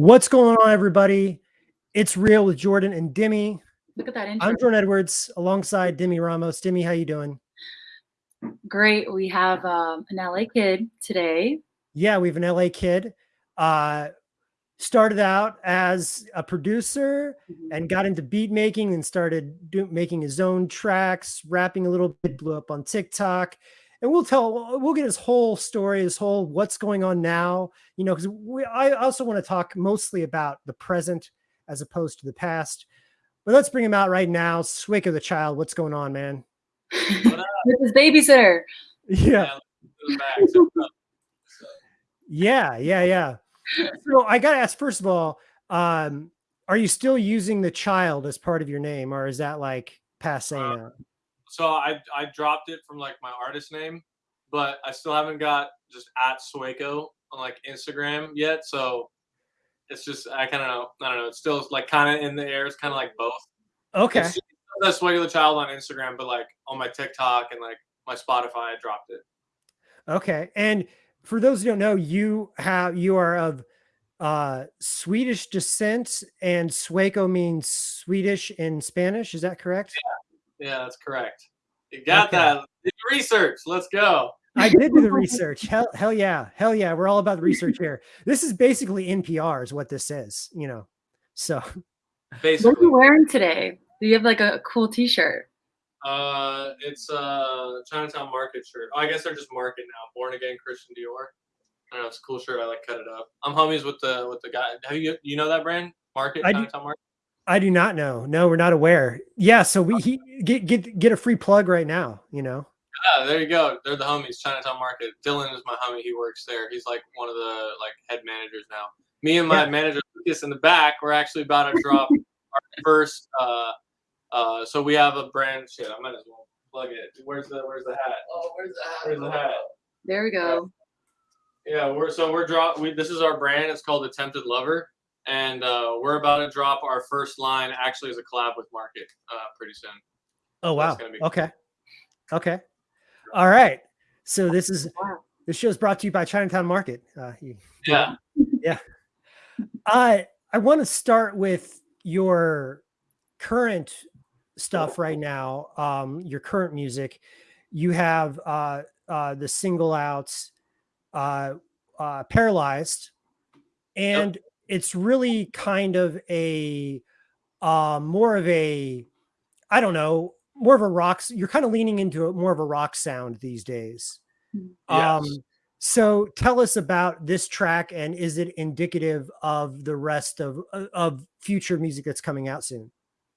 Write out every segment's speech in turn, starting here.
What's going on, everybody? It's real with Jordan and Demi. Look at that intro. I'm Jordan Edwards alongside Demi Ramos. Demi, how you doing? Great. We have um, an LA kid today. Yeah, we have an LA kid. Uh, started out as a producer Mhm. and got into beat making and started do, making his own tracks, rapping a little bit, blew up on TikTok. And we'll tell, we'll get his whole story, his whole what's going on now, you know, because I also want to talk mostly about the present as opposed to the past. But let's bring him out right now. Sueco the child, what's going on, man? What up? With his babysitter. Yeah, to the back. So, yeah, yeah, yeah. So I got to ask, first of all, um, are you still using the child as part of your name, or is that like passe Uh, now? So I I dropped it from like my artist name, but I still haven't got just at Sueco on like Instagram yet. So it's just I kind of know I don't know. It's still like kind of in the air. It's kind of like both. Okay. It's that's Sueco the Child on Instagram, but like on my TikTok and like my Spotify, I dropped it. Okay. And for those who don't know, you have you are of uh Swedish descent and Sueco means Swedish in Spanish. Is that correct? Yeah, that's correct. You got Okay. that. Did your research. Let's go. I did do the research. Hell, hell yeah. Hell yeah. We're all about the research here. This is basically NPR is what this is, you know. So What are you wearing today? Do you have like a cool t-shirt? uh, it's a Chinatown Market shirt. Oh, I guess they're just Market now. Born Again Christian Dior. I don't know. It's a cool shirt. I like cut it up. I'm homies with the with the guy. Have you you know that brand? Market I do- Chinatown Market. I do not know. No, we're not aware. Yeah, so we he, get get get a free plug right now, you know. Yeah, there you go. They're the homies. Chinatown Market. Dylan is my homie. He works there. He's like one of the like head managers now. Me and my Yeah. manager Lucas in the back. We're actually about to drop our first. uh uh So we have a brand. Shit, I might as well plug it. Where's the Where's the hat? Oh, where's the hat? Where's the hat? There we go. Yeah, we're so we're drop. We, this is our brand. It's called Attempted Lover, and uh, we're about to drop our first line. Actually, as a collab with Market, uh, pretty soon. Oh That's wow. gonna be- Okay. Okay. All right. So this is Wow. this show is brought to you by Chinatown Market. Uh, you- Yeah. I I want to start with your current stuff right now. Um, your current music. You have uh, uh, the single outs, uh, uh, paralyzed, and it's really kind of a uh, more of a I don't know, more of a rock. You're kind of leaning into a, more of a rock sound these days. Um, Yes. so tell us about this track and is it indicative of the rest of uh, of future music that's coming out soon?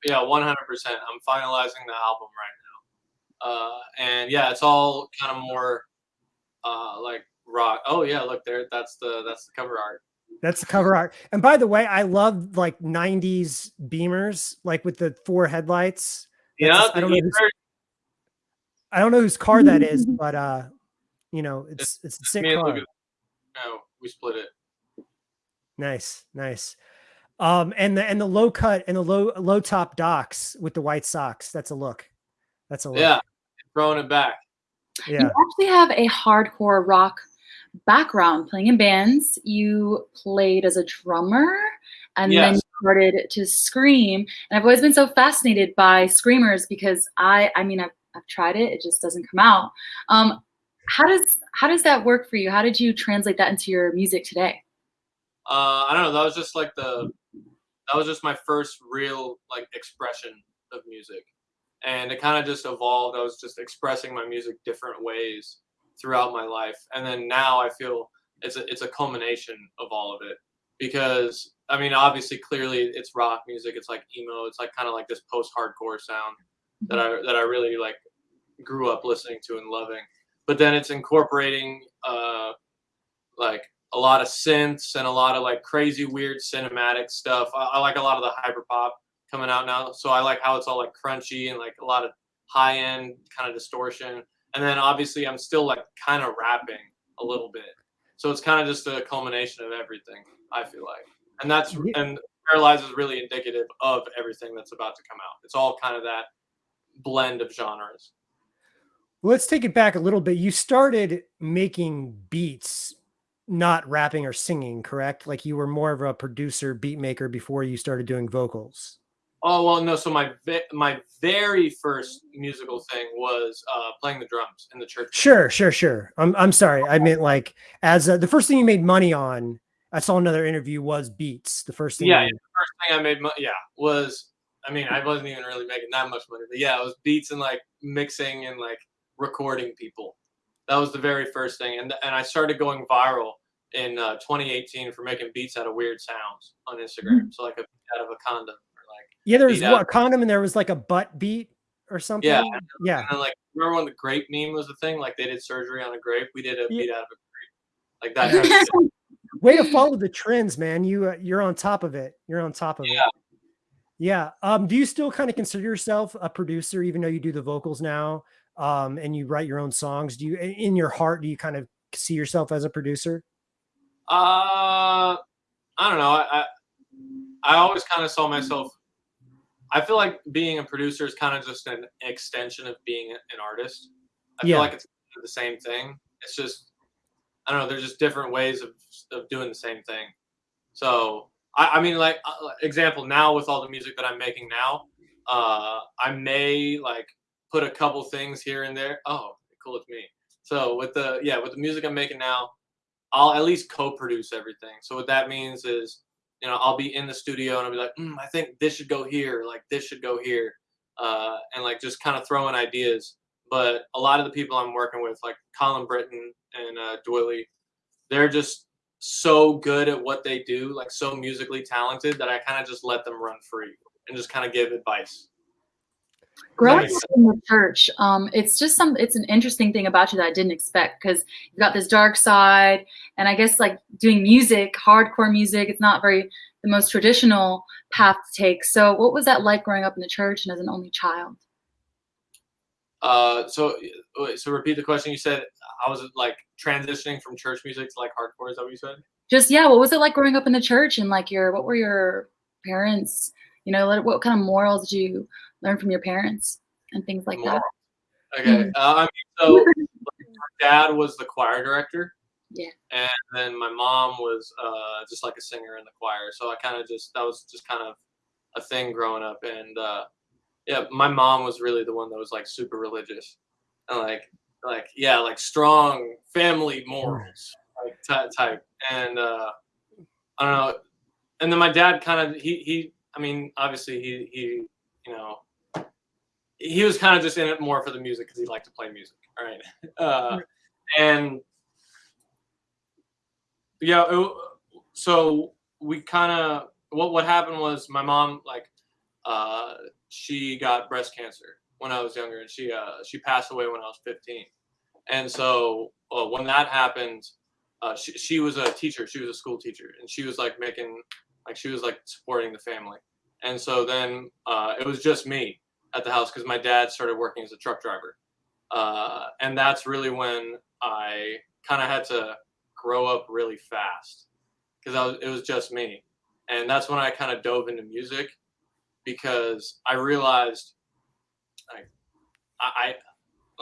Yeah, one hundred percent. I'm finalizing the album right now, uh, and yeah, it's all kind of more uh, like rock. Oh yeah, look there. That's the that's the cover art. That's the cover art. And by the way, I love like 90s Beamers, like with the four headlights. Yeah, I don't know who's- I don't know whose car that is, but uh, you know, it's it's a sick car. No, we split it. Nice, nice. Um, and the and the low cut and the low low top docks with the white socks. That's a look. That's a look. Yeah, throwing it back. Yeah. You actually have a hardcore rock background playing in bands. You played as a drummer and then you started to scream. And I've always been so fascinated by screamers because I I mean I've, I've tried it, it just doesn't come out. Um, how does how does that work for you? How did you translate that into your music today? uh, I don't know. That was just like the that was just my first real like expression of music, and it kind of just evolved. I was just expressing my music different ways throughout my life, and then now I feel it's a it's a culmination of all of it because I mean, obviously, clearly, it's rock music. It's like emo. It's like kind of like this post-hardcore sound that I that I really like grew up listening to and loving. But then it's incorporating uh, like a lot of synths and a lot of like crazy weird cinematic stuff. I, I like a lot of the hyper pop coming out now. So I like how it's all like crunchy and like a lot of high end kind of distortion. And then obviously I'm still like kind of rapping a little bit. So it's kind of just a culmination of everything, I feel like. And that's and Paralyze is really indicative of everything that's about to come out. It's all kind of that blend of genres. Let's take it back a little bit. You started making beats not rapping or singing, correct? Like you were more of a producer, beat maker before you started doing vocals. Oh well, no. So my my very first musical thing was uh, playing the drums in the church. Sure, sure, sure. I'm I'm sorry. I meant like as a, the first thing you made money on. I saw another interview was beats. The first thing. Yeah, yeah, the first thing I made, mo- yeah, was I mean I wasn't even really making that much money, but yeah, it was beats and like mixing and like recording people. That was the very first thing, and and I started going viral in uh, 2018 for making beats out of weird sounds on Instagram. So like a out of a condom yeah, there was what a condom and there was like a butt beat or something. Yeah. yeah. And then like remember when the grape meme was the thing? Like they did surgery on a grape. We did a Yeah. beat out of a grape. Like that. kind of. Way to follow the trends, man. You uh, you're on top of it. You're on top of Yeah. it. Yeah. Um, do you still kind of consider yourself a producer, even though you do the vocals now? Um, and you write your own songs? Do you in- in your heart do you kind of see yourself as a producer? Uh, I don't know. I I, I always kind of saw myself. I feel like being a producer is kind of just an extension of being an artist. I Yeah. feel like it's the same thing. It's just I don't know. There's just different ways of of doing the same thing. So I, I mean, like uh, example now with all the music that I'm making now, uh, I may like put a couple things here and there. Oh, cool with me. So with the yeah with the music I'm making now, I'll at least co-produce everything. So what that means is, you know, I'll be in the studio and I'll be like, mm, I think this should go here, like this should go here, uh, and like just kind of throwing ideas. But a lot of the people I'm working with, like Colin Brittain and uh, Doily, they're just so good at what they do, like so musically talented that I kind of just let them run free and just kind of give advice. Growing Nice. up in the church, um, it's just some. It's an interesting thing about you that I didn't expect because you've got this dark side, and I guess like doing music, hardcore music. It's not very the most traditional path to take. So, what was that like growing up in the church and as an only child? Uh, so so repeat the question. You said I was like transitioning from church music to like hardcore. Is that what you said? Just yeah, what was it like growing up in the church and like your what were your parents? You know, what- what kind of morals did you learn from your parents and things like that? Okay. Uh, I mean, so like, my dad was the choir director. Yeah. And then my mom was uh, just like a singer in the choir. So I kind of just that was just kind of a thing growing up. And uh, yeah, my mom was really the one that was like super religious and like like yeah, like strong family morals like ty- type. And uh, I don't know. And then my dad kind of he he I mean obviously he he you know he was kind of just in it more for the music because he liked to play music. All right. Uh, and yeah, it, so we kind of what what happened was my mom like uh, she got breast cancer when I was younger, and she uh, she passed away when I was 15. And so uh, when that happened, uh, she she was a teacher. She was a school teacher, and she was like making like she was like supporting the family. And so then uh, it was just me at the house because my dad started working as a truck driver. Uh, and that's really when I kind of had to grow up really fast because it was just me. And that's when I kind of dove into music because I realized like I, I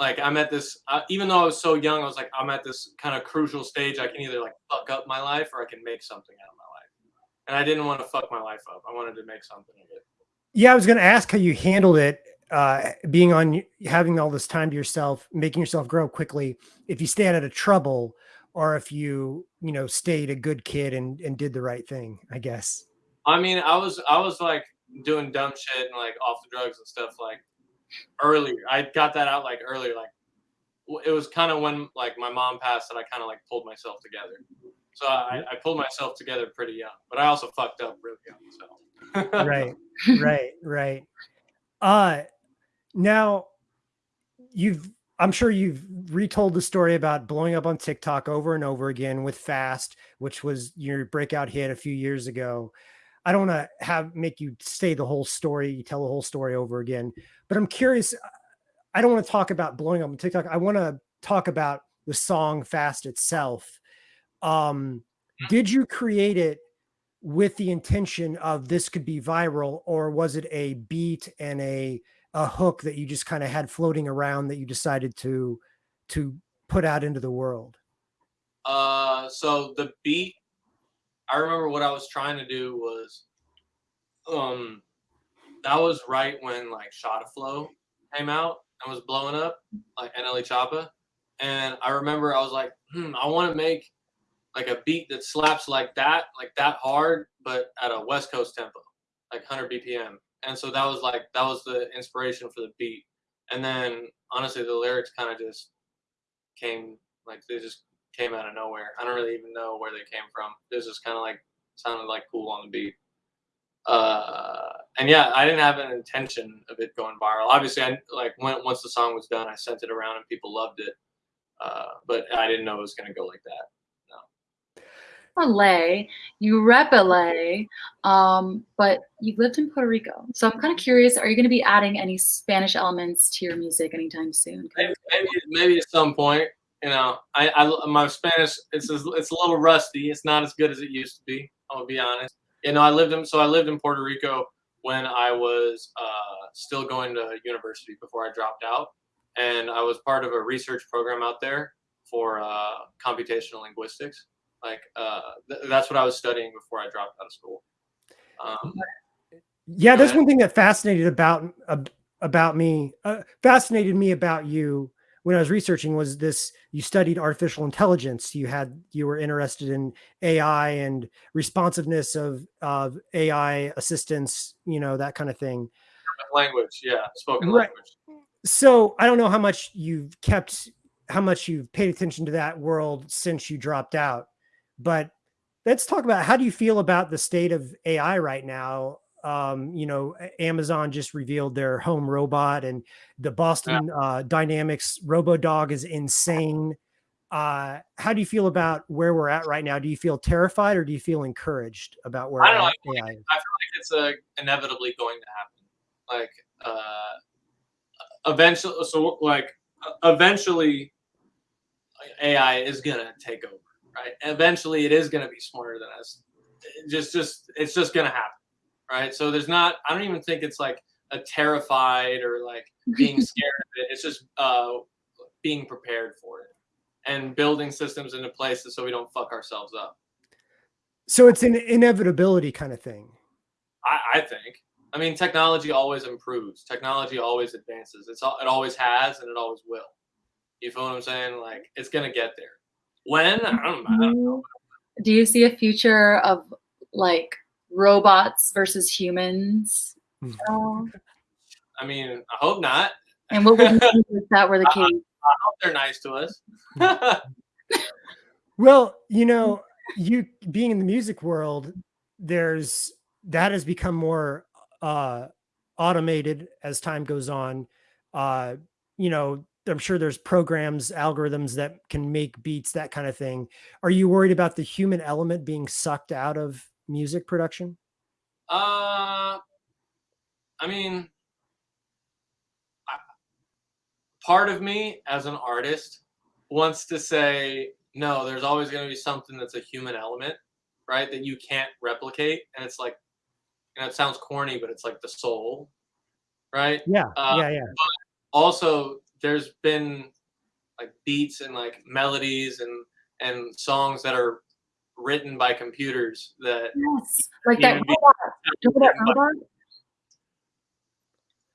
like I'm at this uh, even though I was so young I was like I'm at this kind of crucial stage I can either like fuck up my life or I can make something out of my life. And I didn't want to fuck my life up. I wanted to make something of it. Yeah, I was going to ask how you handled it, uh, being on, having all this time to yourself, making yourself grow quickly. If you stayed out of trouble, or if you, you know, stayed a good kid and and did the right thing. I guess. I mean, I was I was like doing dumb shit and like off the drugs and stuff like earlier. I got that out like earlier. Like it was kind of when like my mom passed that I kind of like pulled myself together. So I, I pulled myself together pretty young, but I also fucked up really young. So. Right right right. Uh now you've i'm sure you've retold the story about blowing up on tiktok over and over again with fast which was your breakout hit a few years ago. I don't want to have make you say the whole story tell the whole story over again but i'm curious i don't want to talk about blowing up on tiktok. I want to talk about the song fast itself um did you create it with the intention of this could be viral or was it a beat and a a hook that you just kind of had floating around that you decided to to put out into the world Uh, so the beat, I remember what I was trying to do was, um, that was right when like Shotta Flow came out and was blowing up, like NLE Choppa. And I remember I was like, hmm, I want to make like a beat that slaps like that, like that hard, but at a West Coast tempo, like 100 BPM. And so that was like that was the inspiration for the beat. And then honestly, the lyrics kind of just came like they just came out of nowhere. I don't really even know where they came from. It was just kind of like sounded like cool on the beat. Uh, and yeah, I didn't have an intention of it going viral. Obviously, I like when once the song was done, I sent it around and people loved it. Uh, but I didn't know it was gonna go like that. LA, you rep LA, um, but you've lived in Puerto Rico. So I'm kind of curious, are you going to be adding any Spanish elements to your music anytime soon? Maybe, maybe, maybe at some point. You know, I, I my Spanish it's a, it's a little rusty. It's not as good as it used to be. I'll be honest. You know, I lived in so I lived in Puerto Rico when I was uh, still going to university before I dropped out, and I was part of a research program out there for uh, computational linguistics like uh, th- that's what I was studying before I dropped out of school. Um, yeah, that's one thing that fascinated about about me. Uh, fascinated me about you when I was researching was this. You studied artificial intelligence. You had you were interested in AI and responsiveness of of AI assistance. You know that kind of thing. Language, yeah, spoken Right. language. So I don't know how much you've kept, how much you've paid attention to that world since you dropped out. But let's talk about how do you feel about the state of AI right now? Um, you know, Amazon just revealed their home robot, and the Boston uh, Dynamics RoboDog is insane. Uh, how do you feel about where we're at right now? Do you feel terrified or do you feel encouraged about where I don't know, AI I is? I feel like it's uh, inevitably going to happen. Like uh, eventually, so like eventually, AI is gonna take over, right? Eventually, it is gonna be smarter than us. It just, just it's just gonna happen, right? So there's not. I don't even think it's like a terrified or like being scared of it. It's just uh, being prepared for it and building systems into places so we don't fuck ourselves up. So it's an inevitability kind of thing. I, I think. I mean, technology always improves. Technology always advances. It's all, it always has, and it always will. You feel what I'm saying? Like it's gonna get there. When I don't, I don't know. Do you see a future of like robots versus humans? Hmm. I mean, I hope not. And what would you do if that were the case? I hope they're nice to us. Well, you know, you being in the music world, there's that has become more uh automated as time goes on. Uh, you know, I'm sure there's programs, algorithms that can make beats, that kind of thing. Are you worried about the human element being sucked out of music production? uh, I mean, I, part of me as an artist wants to say no. There's always going to be something that's a human element, right? That you can't replicate, and it's like, you know, it sounds corny, but it's like the soul, right? Yeah, Uh, yeah, yeah. also there's been like beats and like melodies and and songs that are written by computers that Yes, like that robot. Remember that robot?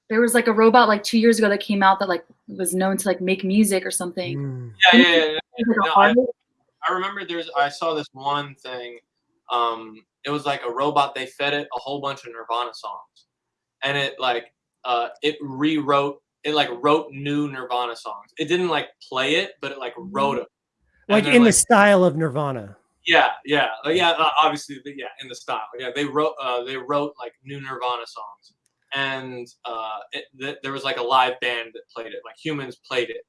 There was like a robot like two years ago that came out that like was known to like make music or something. Mm. yeah, yeah, yeah, yeah. Like No, I- I remember there's I saw this one thing. Um, it was like a robot. They fed it a whole bunch of Nirvana songs, and it like uh, it rewrote. It like wrote new Nirvana songs. It didn't like play it, but it like wrote them. Like they're in the style of Nirvana. Yeah, yeah, uh, yeah. Uh, obviously, the, yeah, in the style. Yeah, they wrote uh, they wrote like new Nirvana songs, and uh, it, th- there was like a live band that played it. Like humans played it,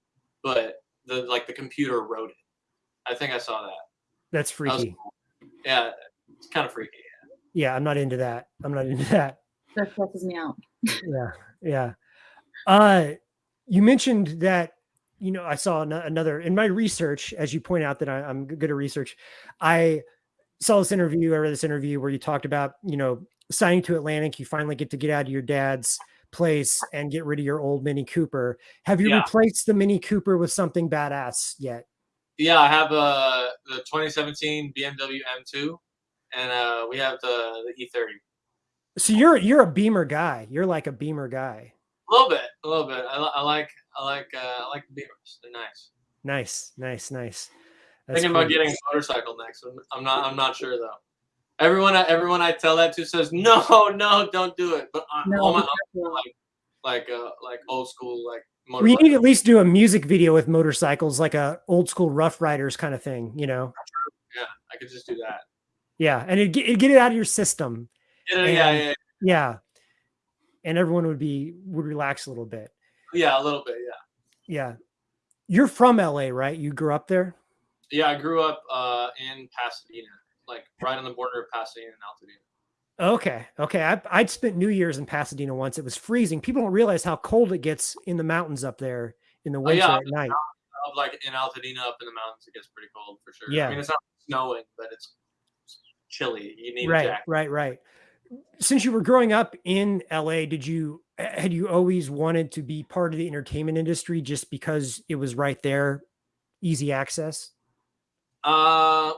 but the like the computer wrote it. I think I saw that. That's That was freaky. Yeah, it's kind of freaky. Yeah, I'm not into that. I'm not into that. That stresses me out. yeah yeah uh you mentioned that you know i saw ano- another in my research as you point out that I, i'm good at research i saw this interview i read this interview where you talked about you know signing to atlantic you finally get to get out of your dad's place and get rid of your old mini cooper have you Yeah. replaced the mini cooper with something badass yet Yeah, I have uh, the 2017 BMW M2, and uh, we have the the E30. So you're you're a Beamer guy. You're like a Beamer guy. A little bit, a little bit. I, I like I like uh, I like the Beamers. They're nice. Nice, nice, nice. That's Thinking about getting a motorcycle next. I'm, I'm not. I'm not sure though. Everyone, I- everyone I tell that to says no, no, don't do it. But I, No, all my be careful. like uh like old school like We need to at least do a music video with motorcycles, like a old school Rough Riders kind of thing, you know? Yeah, I could just do that. Yeah, and it get, get it out of your system. Yeah, yeah, yeah, yeah, Yeah, and everyone would be would relax a little bit. yeah, a little bit. Yeah, Yeah, you're from LA, right? You grew up there. yeah. I grew up uh in Pasadena, like right on the border of Pasadena and Altadena. Okay, okay. I, I'd spent New Year's in Pasadena once. It was freezing. People don't realize how cold it gets in the mountains up there in the winter Oh, yeah, at night. Of like in Altadena up in the mountains, it gets pretty cold for sure. Yeah. I mean it's not snowing, but it's chilly. You need a Right, right, right. Since you were growing up in LA, did you had you always wanted to be part of the entertainment industry just because it was right there, easy access? Uh,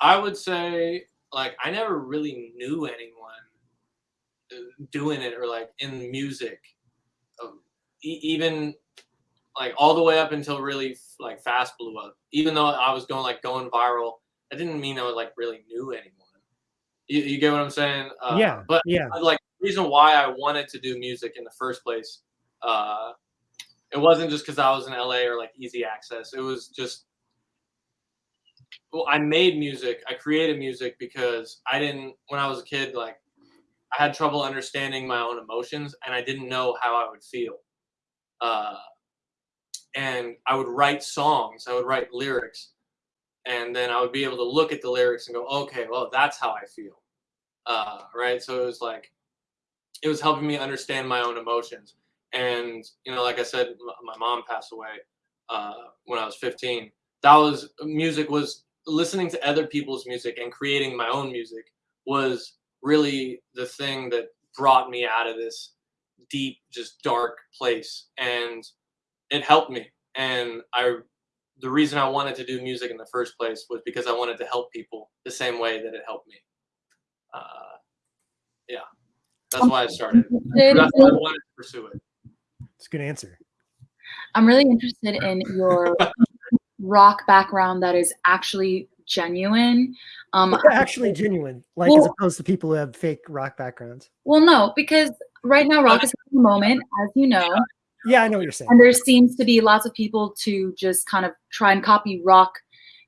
I would say like I never really knew anyone uh, doing it or like in music, um, even like all the way up until really like fast blew up. Even though I was going like going viral, that didn't mean I was like really knew anyone. You, you get what I'm saying? Uh, yeah, but yeah, like reason why I wanted to do music in the first place, uh, it wasn't just because I was in LA or like easy access. It was just well, I made music. I created music because I didn't when I was a kid like I had trouble understanding my own emotions and I didn't know how I would feel. Uh, and I would write songs. I would write lyrics, and then I would be able to look at the lyrics and go, okay, well, that's how I feel uh, right? So it was like, it was helping me understand my own emotions. And you know, like I said, my mom passed away uh, when I was 15. That was music was listening to other people's music and creating my own music was really the thing that brought me out of this deep, just dark place, and it helped me. And I, the reason I wanted to do music in the first place was because I wanted to help people the same way that it helped me uh, yeah, that's why I started. That's why I wanted to pursue it. it's a good answer. I'm really interested in your rock background that is actually genuine. Um, Actually, genuine, like as opposed to people who have fake rock backgrounds. well, no, because right now rock is in the moment, as you know, Yeah, I know what you're saying. and there seems to be lots of people to just kind of try and copy rock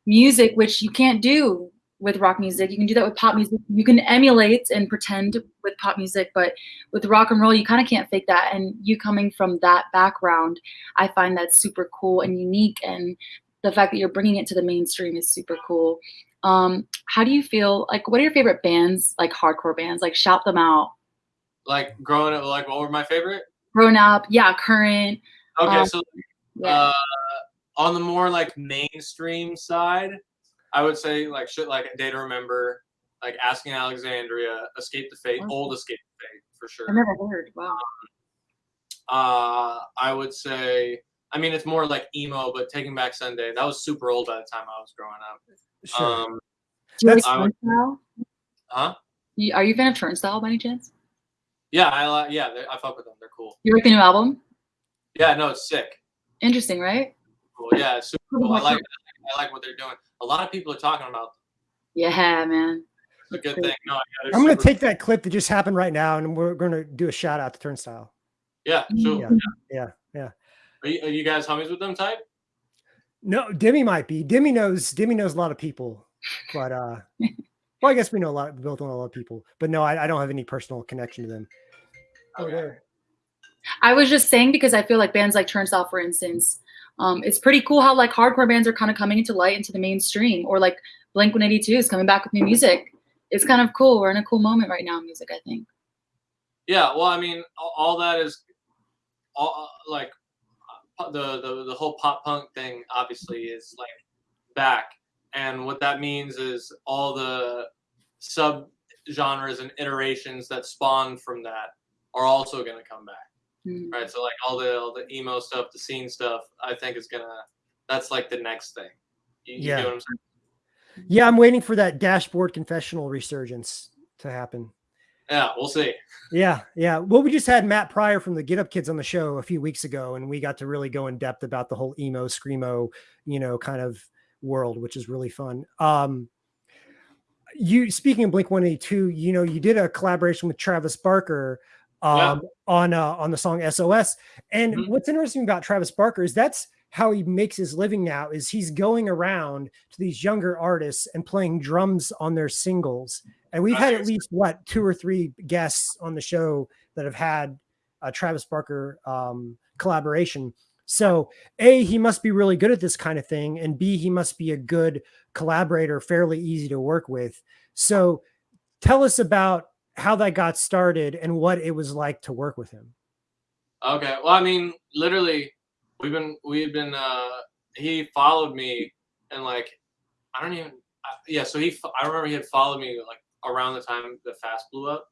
music, which you can't do with rock music. You can do that with pop music. You can emulate and pretend with pop music, but with rock and roll, you kind of can't fake that. And you coming from that background, I find that super cool and unique. And the fact that you're bringing it to the mainstream is super cool. Um, how do you feel? Like, what are your favorite bands? Like hardcore bands? Like, shout them out. Like growing up, like what were my favorite? Grown up, yeah, current. Okay, Um, so Yeah. uh, on the more like mainstream side, I would say like shit like Day to Remember, like Asking Alexandria, Escape the Fate, Oh. old Escape the Fate for sure. I've never heard. Wow. Uh, I would say, I mean, it's more like emo, but Taking Back Sunday. That was super old by the time I was growing up. Sure. Um, Do you like That's- I would- Turnstile? huh? Are you a fan of Turnstile by any chance? Yeah, I like. Yeah, I fuck with them. They're cool. You like the new album? Yeah, no, it's sick. Interesting, right? Cool. Yeah, it's super cool. I like. I like what they're doing. A lot of people are talking about. them. Yeah, man. It's a good thing. No, yeah, I'm going to super- take that clip that just happened right now, and we're going to do a shout out to Turnstile. Yeah, sure. Yeah. Yeah, yeah. Are you, are you guys homies with them type? No, Demi might be. Demi knows. Demi knows a lot of people, but uh, well, I guess we know a lot. We both know a lot of people, but no, I, I don't have any personal connection to them. Oh, Okay. I was just saying because I feel like bands like Turnstile, for instance, um, it's pretty cool how like hardcore bands are kind of coming into light into the mainstream, or like Blink 182 is coming back with new music. It's kind of cool. We're in a cool moment right now in music, I think. Yeah. Well, I mean, all, all that is, all uh, like, uh, the, the the whole pop punk thing obviously is like back, and what that means is all the sub genres and iterations that spawn from that are also going to come back. Mm. right? So like all the all the emo stuff, the scene stuff, I think is gonna that's like the next thing. You, you Yeah. get what I'm? Yeah, I'm waiting for that dashboard confessional resurgence to happen. Yeah, we'll see. Yeah, yeah. Well, we just had Matt Pryor from the Get Up Kids on the show a few weeks ago, and we got to really go in depth about the whole emo, screamo, you know, kind of world, which is really fun. Um, you speaking of Blink 182, you know, you did a collaboration with Travis Barker Yeah. um, on uh, on the song SOS. And Mhm. what's interesting about Travis Barker is that's how he makes his living now is he's going around to these younger artists and playing drums on their singles. And we've had at least what two or three guests on the show that have had a Travis Barker um, collaboration. So, A, he must be really good at this kind of thing. And B, he must be a good collaborator, fairly easy to work with. So, tell us about how that got started and what it was like to work with him. Okay. Well, I mean, literally, we've been we've been. uh He followed me, and like, I don't even. I- Yeah. So he, I remember he had followed me like around the time the fast blew up,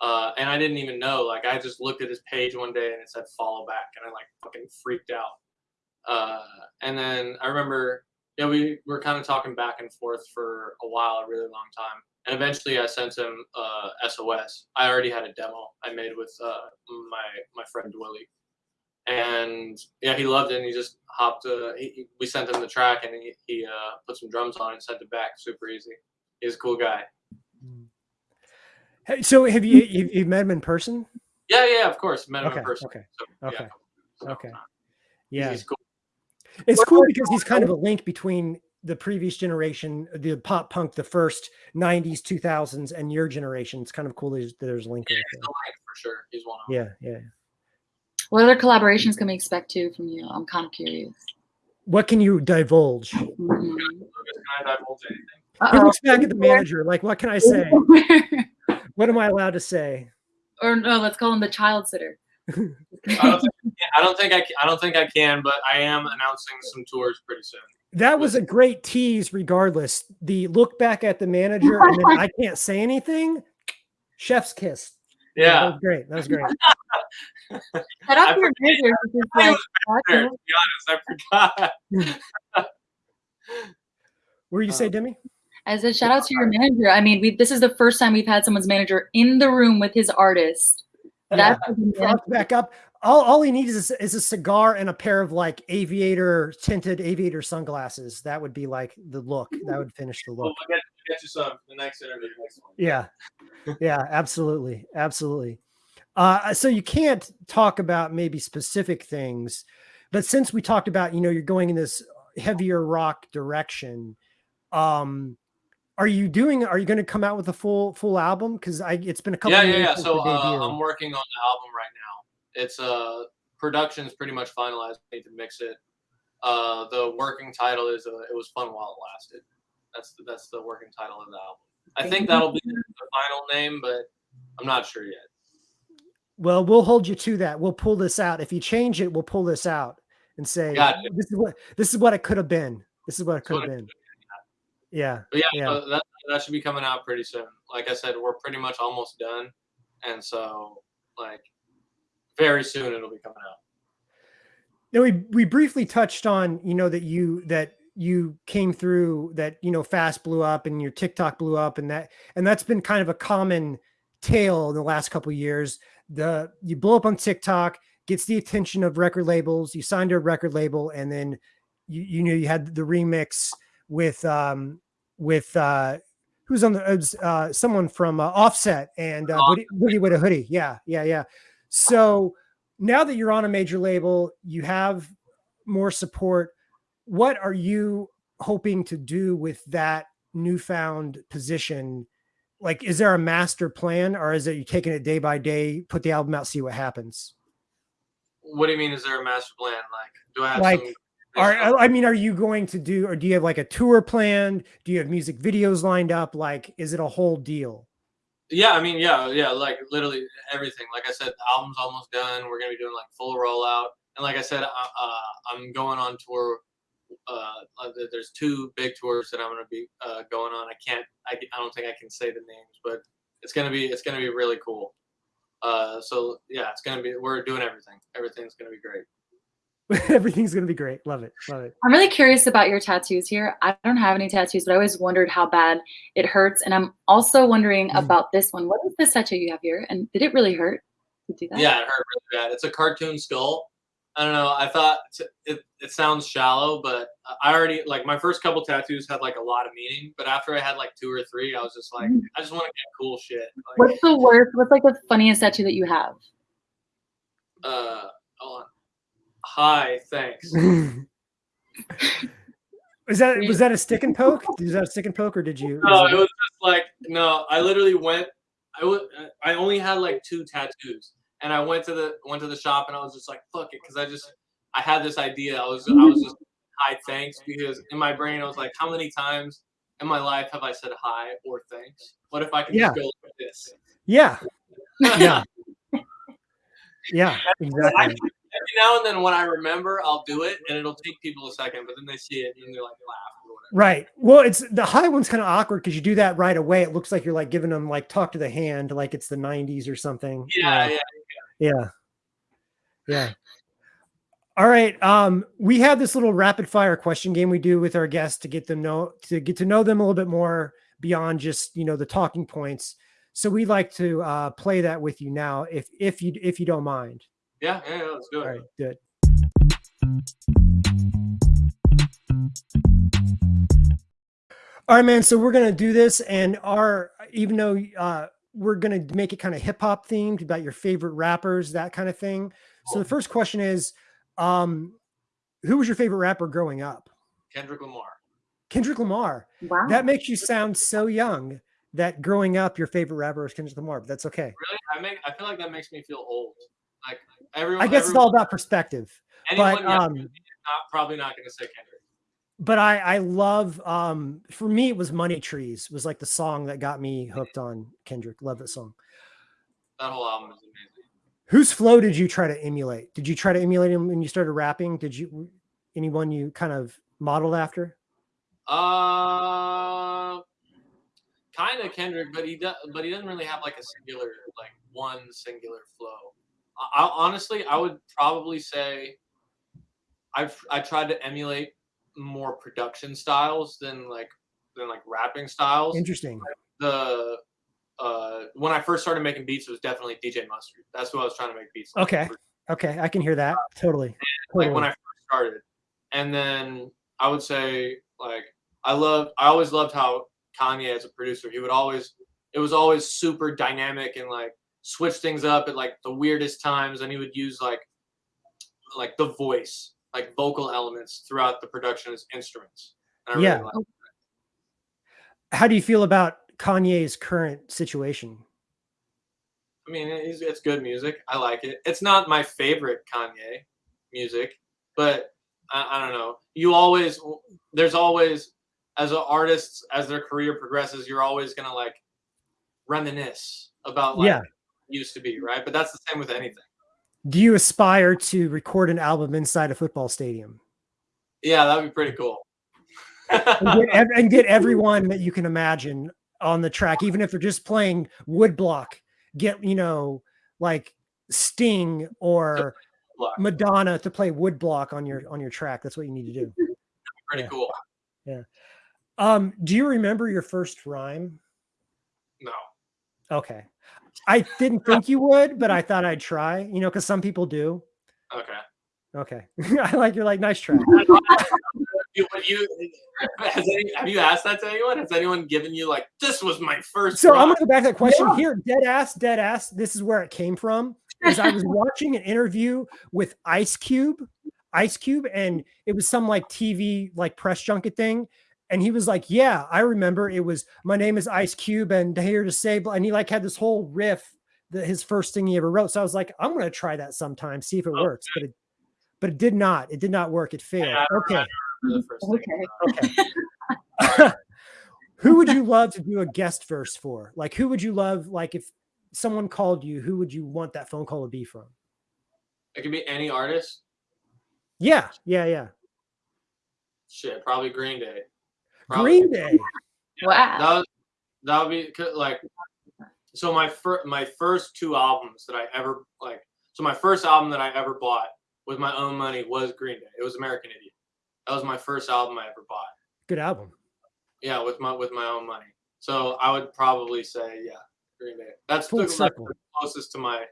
uh, and I didn't even know. Like, I just looked at his page one day and it said follow back, and I like fucking freaked out. Uh, and then I remember, yeah, we were kind of talking back and forth for a while, a really long time. And eventually, I sent him uh, SOS. I already had a demo I made with uh, my my friend Willie, and yeah, he loved it. And he just hopped. Uh, he, we sent him the track, and he, he uh, put some drums on and sent it back. Super easy. He's a cool guy. Hey, So, have you you've, you've met him in person? Yeah, yeah, of course. Met him Okay, in person. okay, So, okay, yeah, okay. uh, yeah. he's cool. It's cool because he's kind of a link between the previous generation, the pop punk, the first '90s, 2000s, and your generation. It's kind of cool. There's, there's a link. Yeah, right he's a like for sure. He's one of them. Yeah, yeah. What other collaborations can we expect to from you? I'm kind of curious. What can you divulge? Mhm. Can I divulge anything? He Uh-oh. looks back at the manager. Like, what can I say? What am I allowed to say? or no, let's call him the child sitter. I don't, think, I don't think I can, I don't think I can, but I am announcing some tours pretty soon. That was a great tease, regardless. The look back at the manager and then I can't say anything. Chef's kiss. That Yeah, was great. That was great. Shout I your manager I like was to be honest, I forgot. where did you say, Um, Demi? I said shout out to your manager. I mean, we this is the first time we've had someone's manager in the room with his artist. That's what the Frog manager- back up. All, all he needs is, is a cigar and a pair of like aviator tinted aviator sunglasses. That would be like the look. That would finish the We'll look. get, we'll get you some the next interview. Next one. Yeah. Yeah, absolutely. Absolutely. Uh, so you can't talk about maybe specific things, but since we talked about, you know, you're going in this heavier rock direction, um, are you doing, are you going to come out with a full, full album? Cause I, it's been a couple Yeah, of yeah, years yeah. So uh. I'm working on the album right now. It's uh production's pretty much finalized. I need to mix it. Uh, the working title is uh, "It Was Fun While It Lasted." That's the, that's the working title of the album. I think that'll be the final name, but I'm not sure yet. Well, we'll hold you to that. We'll pull this out. If you change it, we'll pull this out and say this is what this is what it could have been. This is what it could have been. Yeah. But yeah, Yeah. so that that should be coming out pretty soon. Like I said, we're pretty much almost done, and so like very soon it'll be coming out. Now we we briefly touched on, you know, that you that you came through that, you know, fast blew up and your TikTok blew up and that and that's been kind of a common tale in the last couple years. The you blow up on TikTok, gets the attention of record labels, you signed to a record label, and then you you know you had the remix with um with uh who's on the uh someone from uh, offset and uh Boogie, Boogie Wit da Hoodie yeah yeah yeah so now that you're on a major label you have more support what are you hoping to do with that newfound position like is there a master plan or is it you taking it day by day put the album out see what happens What do you mean? Is there a master plan? Like, do I have Like, some? Are I mean, are you going to do, or do you have like a tour planned? Do you have music videos lined up? Like, is it a whole deal? Yeah, I mean, yeah, yeah, like literally everything. Like I said, the album's almost done. We're gonna be doing like full rollout, and like I said, uh, I'm going on tour. Uh, uh, there's two big tours that I'm gonna be uh, going on. I can't, I, I don't think I can say the names, but it's gonna be, it's gonna be really cool. Uh, so yeah, it's gonna be, we're doing everything. Everything's gonna be great. Everything's gonna be great. Love it. Love it. I'm really curious about your tattoos here. I don't have any tattoos, but I always wondered how bad it hurts. And I'm also wondering Mm. about this one. What is this tattoo you have here? And did it really hurt to do that? Yeah, it hurt really bad. It's a cartoon skull. I don't know. I thought it, it sounds shallow, but I already like my first couple tattoos had like a lot of meaning. But after I had like two or three, I was just like, Mm. I just want to get cool shit. Like, What's the worst? What's like the funniest tattoo that you have? uh, hold on. Hi, thanks. was that was that a stick and poke? Was that a stick and poke, or did you? No, was it it- was just like no. I literally went. I was. I only had like two tattoos, and I went to the went to the shop, and I was just like, "Fuck it," because I just I had this idea. I was I was just hi thanks because in my brain I was like, how many times in my life have I said hi or thanks? What if I can Yeah. just go like this? yeah, yeah, yeah, exactly. Now and then when I remember, I'll do it, and it'll take people a second, but then they see it and they're like laugh or whatever. Right. Well, it's the high one's kind of awkward because you do that right away. It looks like you're like giving them like talk to the hand, like it's the '90s or something. Yeah, yeah. Yeah. Yeah. All right. Um, we have this little rapid fire question game we do with our guests to get them know to get to know them a little bit more beyond just you know the talking points. So we'd like to uh, play that with you now, if if you if you don't mind. Yeah, yeah, yeah, let's do it. All right. Good. All right, man. So we're gonna do this, and our even though uh, we're gonna make it kind of hip hop themed about your favorite rappers, that kind of thing. So the first question is, um, who was your favorite rapper growing up? Kendrick Lamar. Kendrick Lamar. Wow. That makes you sound so young. That growing up, your favorite rapper was Kendrick Lamar. But that's okay. Really, I make. I feel like that makes me feel old. Like everyone. I guess it's all about perspective. but, um, than me is not probably not going to say Kendrick. but I I love um for me it was Money Trees was like the song that got me hooked on Kendrick. Love that song. That whole album is amazing. Whose flow did you try to emulate? Did you try to emulate him when you started rapping? Did you anyone you kind of modeled after? Uh, kind of Kendrick, but he does, but he doesn't really have like a singular, like one singular flow. I, honestly, I would probably say, I've I tried to emulate more production styles than like than like rapping styles. Interesting. The uh, when I first started making beats, it was definitely DJ Mustard. That's what I was trying to make beats. like Okay. Okay, I can hear that totally. like when I first started. And then I would say like I love I always loved how Kanye as a producer, he would always it was always super dynamic and like switch things up at like the weirdest times and he would use like like the voice, like vocal elements throughout the production as instruments. And I Yeah. really liked How do you feel about Kanye's current situation? I mean, it's, it's good music. I like it. It's not my favorite Kanye music, but I, I don't know. You always, there's always, as an artist, as their career progresses, you're always gonna like reminisce about like Yeah. Used to be, right? But that's the same with anything. Do you aspire to record an album inside a football stadium Yeah, that'd be pretty cool. and get, and get everyone that you can imagine on the track, even if they're just playing woodblock? Get you know like Sting or Madonna to play woodblock on your on your track. That's what you need to do. pretty yeah. cool. Um, do you remember your first rhyme? No. Okay. I didn't think you would, but I thought I'd try, you know, because some people do. Okay. Okay. I like you're like, nice try. You, you has any, have you asked that to anyone? Has anyone given you like this was my first? So I'm gonna go back to that question here. Dead ass, dead ass. This is where it came from. Is I was watching an interview with Ice Cube, Ice Cube, and it was some like TV like press junket thing. And he was like, Yeah, I remember it was my name is Ice Cube and here to say, and he like had this whole riff that his first thing he ever wrote. So I was like, I'm gonna try that sometime, see if it Okay. works. But it but it did not. It did not work. It failed. Yeah, Okay. the first thing. Okay. Okay. who would you love to do a guest verse for? Like, who would you love? Like, if someone called you, who would you want that phone call to be from? It could be any artist. Yeah, yeah, yeah. Shit, probably Green Day. Probably. Green Day. Wow. That was that would be like so my first my first two albums that I ever like so my first album that I ever bought with my own money was Green Day. It was American Idiot. That was my first album I ever bought. Good album. Yeah, with my with my own money. So I would probably say yeah, Green Day. That's Full the like, closest to my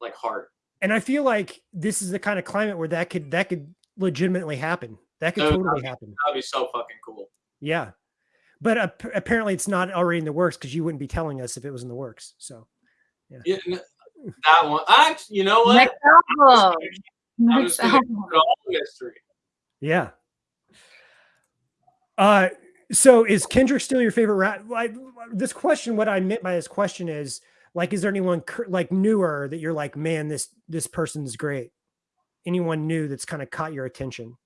like heart. And I feel like this is the kind of climate where that could that could legitimately happen. That could totally happen. That'd be so fucking cool. Yeah. But ap- apparently it's not already in the works because you wouldn't be telling us if it was in the works. So Yeah, n- that one. Actually, you know what? Next album. I'm Next just gonna album. put all mystery. yeah. Uh so is Kendrick still your favorite rap? Like this question, what I meant by this question is like, is there anyone cur- like newer that you're like, man, this this person's great? Anyone new that's kind of caught your attention?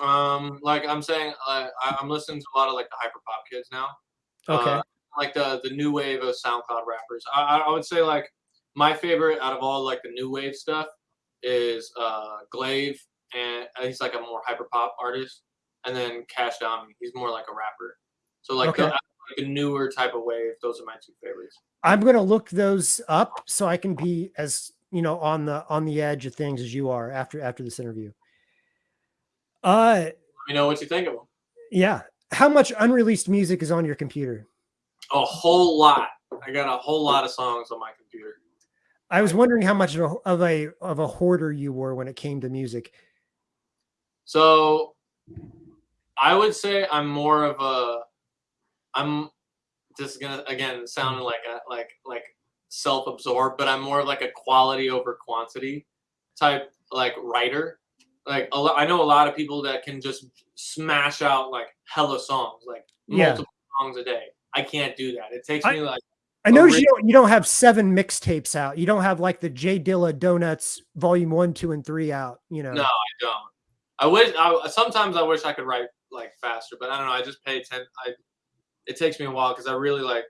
Um, like I'm saying, uh, I, I'm listening to a lot of like the hyper pop kids now. Okay. Uh, like the the new wave of SoundCloud rappers. I, I would say like my favorite out of all like the new wave stuff is uh Glaive, and uh, he's like a more hyper pop artist, and then Kashdami. He's more like a rapper. So like, the, Okay. like the newer type of wave. Those are my two favorites. I'm gonna look those up so I can be as you know on the on the edge of things as you are after after this interview. Uh Let me know what you think of them. yeah. How much unreleased music is on your computer? A whole lot. I got a whole lot of songs on my computer. I was wondering how much of a of a of a hoarder you were when it came to music. So I would say I'm more of a I'm is gonna again sound like a like like self-absorbed, but I'm more of like a quality over quantity type like writer. Like a lo- I know a lot of people that can just smash out like hella songs, like Yeah. multiple songs a day. I can't do that. It takes I- me like I know you don't you don't have seven mixtapes out. You don't have like the J Dilla Donuts volume one, two, and three out. You know. No. I don't. I wish. I sometimes I wish I could write like faster, but I don't know. I just pay attention. I it takes me a while because I really like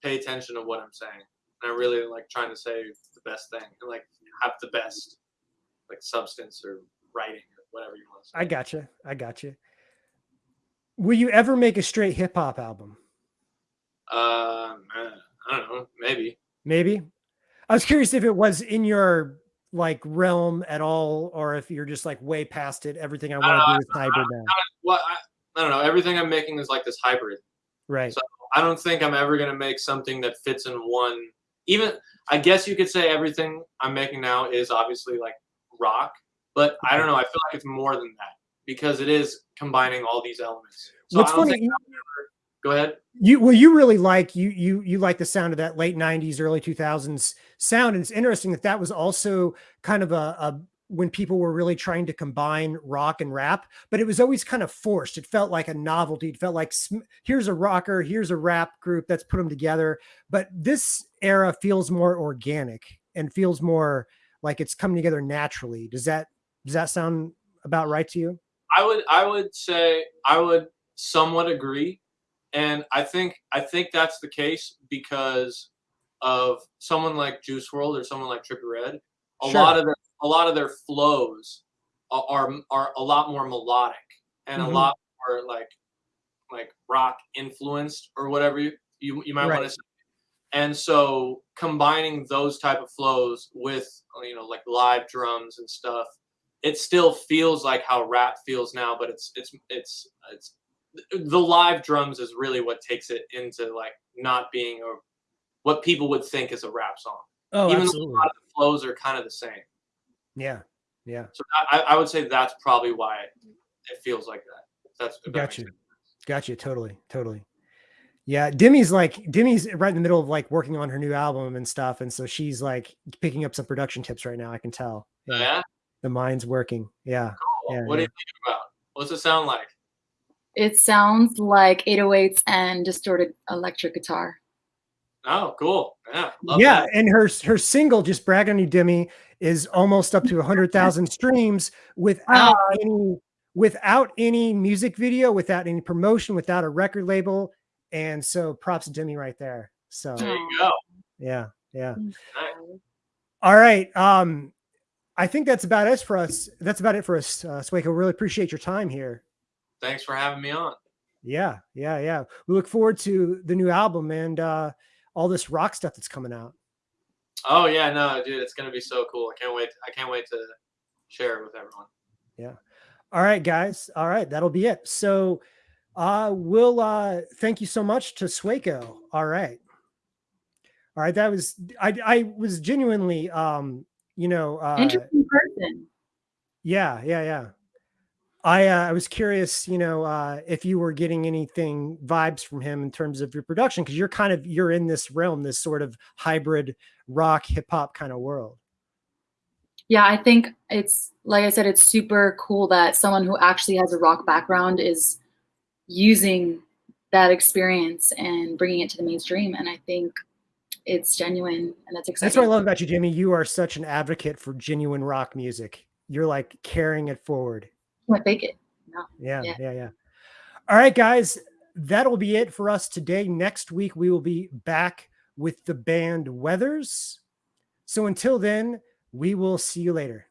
pay attention to what I'm saying, and I really like trying to say the best thing and like have the best like substance or writing or whatever you want to say. I gotcha. I gotcha. Will you ever make a straight hip hop album? Um, uh, I don't know. Maybe. Maybe. I was curious if it was in your like realm at all, or if you're just like way past it. Everything I want to do is hybrid now. Well, I, I don't know. Everything I'm making is like this hybrid. Right. So- I don't think I'm ever gonna make something that fits in one. Even I guess you could say everything I'm making now is obviously like rock, but I don't know. I feel like it's more than that because it is combining all these elements. So What's funny, ever- go ahead. you well, you really like you you you like the sound of that late '90s, early 2000s sound, and it's interesting that that was also kind of a, a when people were really trying to combine rock and rap, but it was always kind of forced. It felt like a novelty. It felt like here's a rocker, here's a rap group, let's put them together. But this era feels more organic and feels more like it's coming together naturally. Does that does that sound about right to you? I would I would say I would somewhat agree, and I think I think that's the case because of someone like Juice WRLD or someone like Trippie Redd. A Sure. lot of their a lot of their flows are are, are a lot more melodic and Mhm. a lot more like like rock influenced or whatever you you, you might Right. want to say. And so combining those type of flows with you know like live drums and stuff it still feels like how rap feels now, but it's it's it's it's the live drums is really what takes it into like not being a what people would think is a rap song. Oh, Even though a absolutely. lot of the flows are kind of the same. Yeah. Yeah. So I, I would say that's probably why it, it feels like that. That's if that makes Gotcha. sense. Gotcha. Totally. Totally. Yeah. Demi's like Demi's right in the middle of like working on her new album and stuff. And so she's like picking up some production tips right now. I can tell. Yeah. The mind's working. Yeah. Cool. Yeah, what do yeah. you think about? What's it sound like? It sounds like 808s and distorted electric guitar. Oh, cool. Yeah. Love yeah. that. And her her single, just brag on you, Demi, is almost up to a hundred thousand streams without any without any music video, without any promotion, without a record label. And so props to Demi right there. So There you go. yeah, yeah. All right. Um, I think that's about it for us. That's about it for us, uh, Sueco. Really appreciate your time here. Thanks for having me on. Yeah, yeah, yeah. We look forward to the new album and uh, all this rock stuff that's coming out. Oh yeah, no, dude, it's gonna be so cool. I can't wait. I can't wait to share it with everyone. Yeah. All right, guys. All right, that'll be it. So uh we'll uh thank you so much to Sueco. All right. All right, that was I I was genuinely um you know uh Interesting person. yeah, yeah, yeah. I uh, I was curious, you know, uh if you were getting anything vibes from him in terms of your production because you're kind of you're in this realm, this sort of hybrid rock hip hop kind of world. Yeah, I think it's like I said, it's super cool that someone who actually has a rock background is using that experience and bringing it to the mainstream. And I think it's genuine and that's exciting. That's what I love about you, Jimmy. You are such an advocate for genuine rock music. You're like carrying it forward. I fake it. No. Yeah, yeah, Yeah. yeah, All right, guys, that'll be it for us today. Next week, we will be back with the band Weathers. So until then, we will see you later.